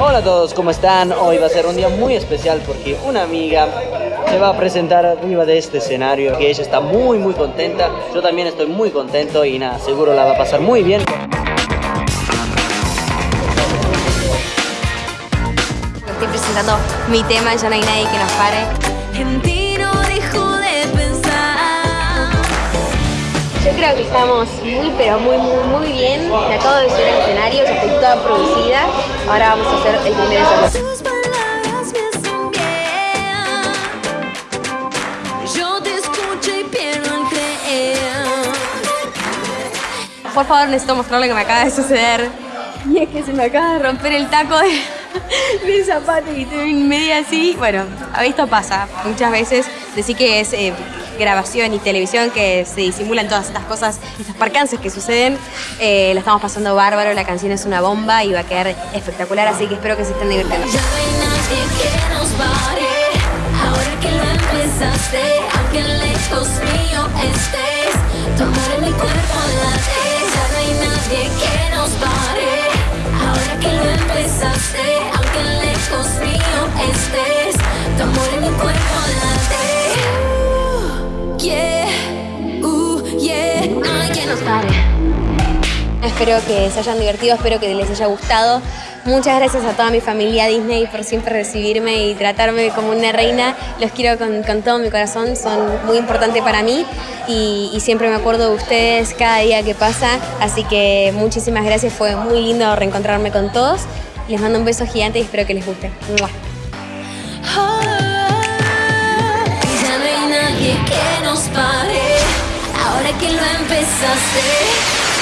Hola a todos, ¿cómo están? Hoy va a ser un día muy especial porque una amiga se va a presentar arriba de este escenario que ella está muy muy contenta, yo también estoy muy contento y nada, seguro la va a pasar muy bien. Estoy presentando mi tema, ya no hay nadie que nos pare. Creo que estamos muy, pero muy, muy, muy bien. Me acabo de subir al escenario, ya estoy toda producida. Ahora vamos a hacer el primer ensayo. Por favor, necesito mostrarle que me acaba de suceder. Y es que se me acaba de romper el taco de, del zapato y estoy en media así. Bueno, esto pasa muchas veces. Decir que es eh, grabación y televisión que se disimulan todas estas cosas, estos percances que suceden. Eh, la estamos pasando bárbaro, la canción es una bomba y va a quedar espectacular, así que espero que se estén divirtiendo. Ya no mi cuerpo nos pare. Espero que se hayan divertido, espero que les haya gustado. Muchas gracias a toda mi familia Disney por siempre recibirme y tratarme como una reina. Los quiero con, con todo mi corazón, son muy importantes para mí y, siempre me acuerdo de ustedes cada día que pasa. Así que muchísimas gracias, fue muy lindo reencontrarme con todos. Les mando un beso gigante y espero que les guste. ¡Mua! Que nos pare. pensante